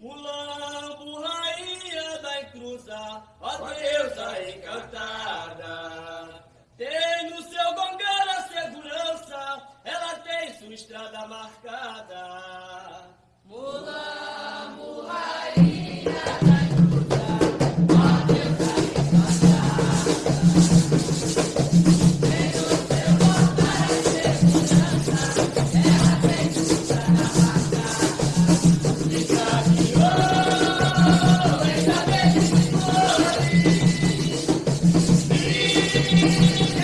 Mulambo, rainha da encruza, ó deusa encantada. Tem no seu gongar a segurança, ela tem sua estrada marcada.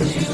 Brasil.